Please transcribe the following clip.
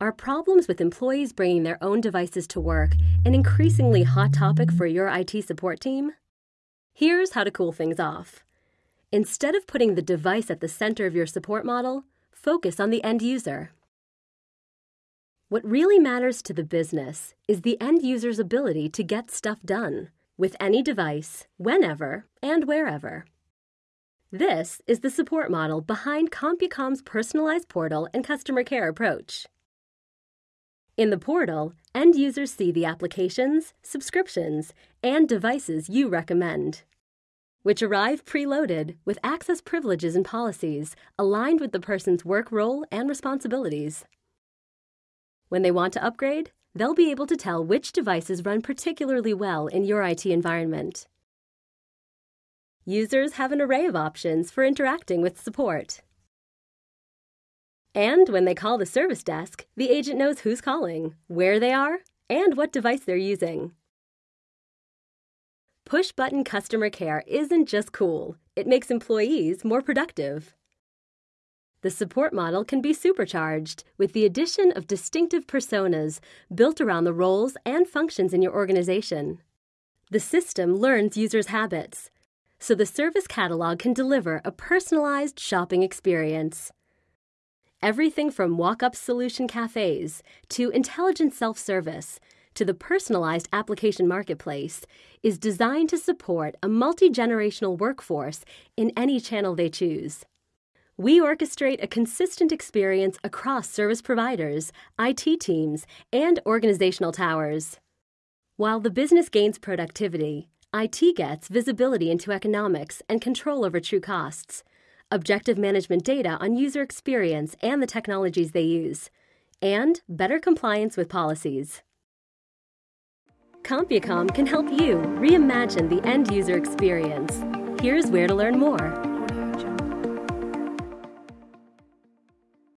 Are problems with employees bringing their own devices to work an increasingly hot topic for your IT support team? Here's how to cool things off. Instead of putting the device at the center of your support model, focus on the end user. What really matters to the business is the end user's ability to get stuff done with any device, whenever, and wherever. This is the support model behind CompuCom's personalized portal and customer care approach. In the portal, end users see the applications, subscriptions, and devices you recommend, which arrive preloaded with access privileges and policies aligned with the person's work role and responsibilities. When they want to upgrade, they'll be able to tell which devices run particularly well in your IT environment. Users have an array of options for interacting with support. And when they call the service desk, the agent knows who's calling, where they are, and what device they're using. Push button customer care isn't just cool, it makes employees more productive. The support model can be supercharged with the addition of distinctive personas built around the roles and functions in your organization. The system learns users' habits, so the service catalog can deliver a personalized shopping experience. Everything from walk up solution cafes to intelligent self service to the personalized application marketplace is designed to support a multi generational workforce in any channel they choose. We orchestrate a consistent experience across service providers, IT teams, and organizational towers. While the business gains productivity, IT gets visibility into economics and control over true costs objective management data on user experience and the technologies they use, and better compliance with policies. CompuCom can help you reimagine the end user experience. Here's where to learn more.